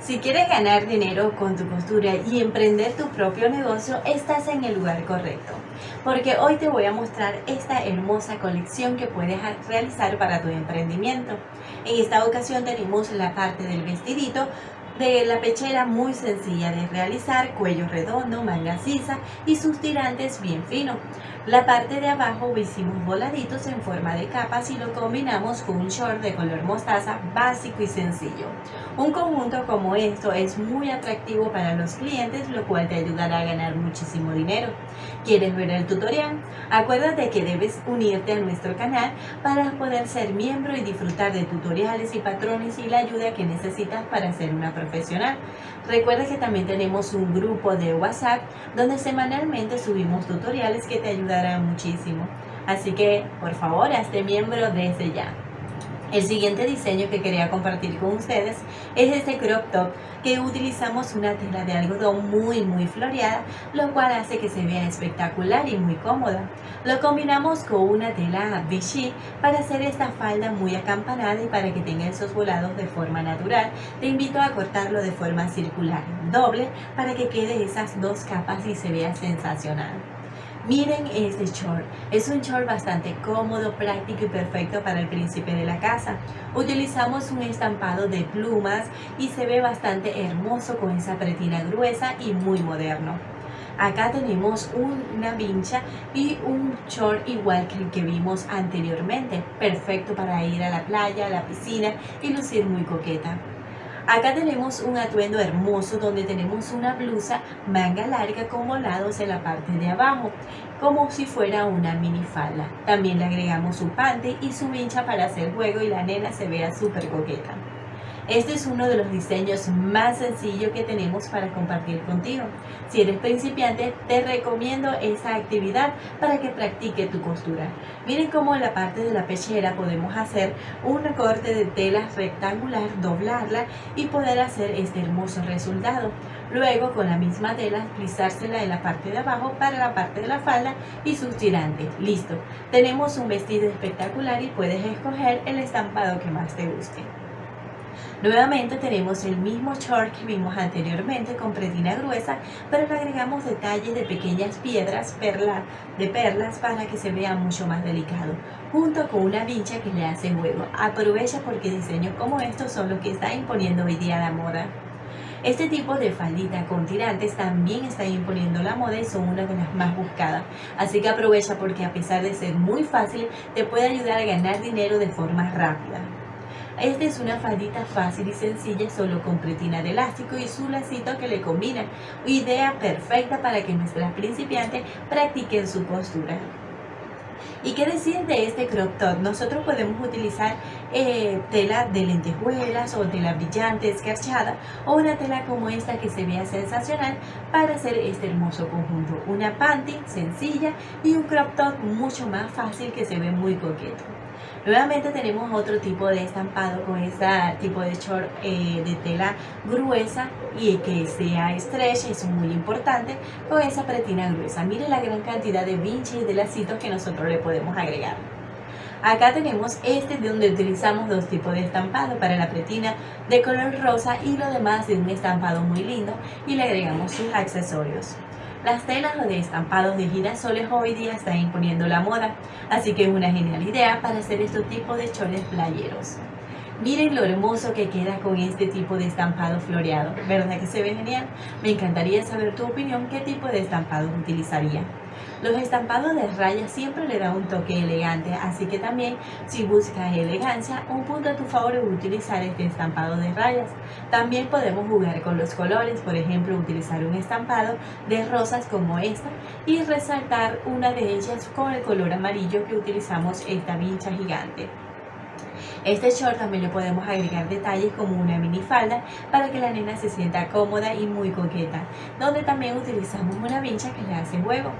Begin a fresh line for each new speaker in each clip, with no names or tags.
Si quieres ganar dinero con tu costura y emprender tu propio negocio, estás en el lugar correcto. Porque hoy te voy a mostrar esta hermosa colección que puedes realizar para tu emprendimiento. En esta ocasión tenemos la parte del vestidito de la pechera muy sencilla de realizar, cuello redondo, manga sisa y sus tirantes bien finos. La parte de abajo hicimos voladitos en forma de capas y lo combinamos con un short de color mostaza básico y sencillo. Un conjunto como esto es muy atractivo para los clientes, lo cual te ayudará a ganar muchísimo dinero. ¿Quieres ver el tutorial? Acuérdate que debes unirte a nuestro canal para poder ser miembro y disfrutar de tutoriales y patrones y la ayuda que necesitas para ser una profesional. Recuerda que también tenemos un grupo de WhatsApp donde semanalmente subimos tutoriales que te ayudarán muchísimo. Así que, por favor, hazte miembro desde ya. El siguiente diseño que quería compartir con ustedes es este crop top que utilizamos una tela de algodón muy muy floreada lo cual hace que se vea espectacular y muy cómoda. Lo combinamos con una tela Vichy para hacer esta falda muy acampanada y para que tenga esos volados de forma natural. Te invito a cortarlo de forma circular, doble, para que quede esas dos capas y se vea sensacional. Miren este short, es un short bastante cómodo, práctico y perfecto para el príncipe de la casa. Utilizamos un estampado de plumas y se ve bastante hermoso con esa pretina gruesa y muy moderno. Acá tenemos una vincha y un short igual que el que vimos anteriormente, perfecto para ir a la playa, a la piscina y lucir muy coqueta. Acá tenemos un atuendo hermoso donde tenemos una blusa manga larga con volados en la parte de abajo, como si fuera una minifalda. También le agregamos su pante y su vincha para hacer juego y la nena se vea súper coqueta. Este es uno de los diseños más sencillos que tenemos para compartir contigo. Si eres principiante, te recomiendo esa actividad para que practique tu costura. Miren cómo en la parte de la pechera podemos hacer un recorte de tela rectangular, doblarla y poder hacer este hermoso resultado. Luego con la misma tela plisársela en la parte de abajo para la parte de la falda y sus tirantes. Listo. Tenemos un vestido espectacular y puedes escoger el estampado que más te guste. Nuevamente tenemos el mismo short que vimos anteriormente con pretina gruesa, pero le agregamos detalles de pequeñas piedras perla, de perlas para que se vea mucho más delicado, junto con una vincha que le hace juego. Aprovecha porque diseños como estos son los que está imponiendo hoy día la moda. Este tipo de faldita con tirantes también está imponiendo la moda y son una de las más buscadas. Así que aprovecha porque a pesar de ser muy fácil, te puede ayudar a ganar dinero de forma rápida. Esta es una faldita fácil y sencilla solo con pretina de elástico y su lacito que le combina. Idea perfecta para que nuestras principiantes practiquen su postura. ¿Y qué decir de este crop top? Nosotros podemos utilizar eh, tela de lentejuelas o tela brillante, escarchada o una tela como esta que se vea sensacional para hacer este hermoso conjunto. Una panty sencilla y un crop top mucho más fácil que se ve muy coqueto. Nuevamente tenemos otro tipo de estampado con este tipo de short eh, de tela gruesa y que sea stretch, es muy importante, con esa pretina gruesa. Miren la gran cantidad de vinches y de lacitos que nosotros le podemos agregar. Acá tenemos este de donde utilizamos dos tipos de estampado para la pretina de color rosa y lo demás de un estampado muy lindo y le agregamos sus accesorios. Las telas de estampados de girasoles hoy día están imponiendo la moda, así que es una genial idea para hacer este tipo de choles playeros. Miren lo hermoso que queda con este tipo de estampado floreado, ¿verdad que se ve genial? Me encantaría saber tu opinión, qué tipo de estampado utilizaría. Los estampados de rayas siempre le dan un toque elegante, así que también si buscas elegancia, un punto a tu favor es utilizar este estampado de rayas. También podemos jugar con los colores, por ejemplo utilizar un estampado de rosas como esta y resaltar una de ellas con el color amarillo que utilizamos esta vincha gigante. Este short también le podemos agregar detalles como una minifalda para que la nena se sienta cómoda y muy coqueta, donde también utilizamos una vincha que le hace juego.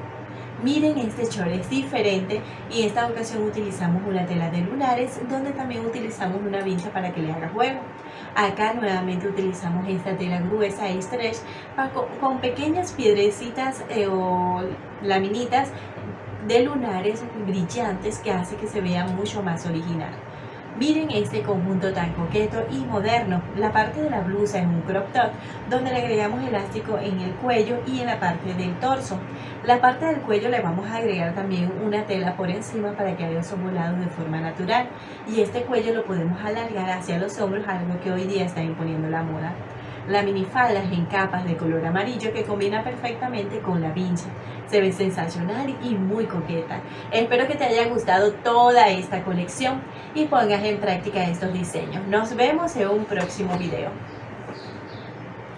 Miren este short es diferente y en esta ocasión utilizamos una tela de lunares donde también utilizamos una vincha para que le haga juego. Acá nuevamente utilizamos esta tela gruesa y stretch con pequeñas piedrecitas eh, o laminitas de lunares brillantes que hace que se vea mucho más original. Miren este conjunto tan coqueto y moderno. La parte de la blusa es un crop top donde le agregamos elástico en el cuello y en la parte del torso. La parte del cuello le vamos a agregar también una tela por encima para que haya su volado de forma natural. Y este cuello lo podemos alargar hacia los hombros, algo que hoy día está imponiendo la moda. La minifalda es en capas de color amarillo que combina perfectamente con la vincha. Se ve sensacional y muy coqueta. Espero que te haya gustado toda esta colección y pongas en práctica estos diseños. Nos vemos en un próximo video.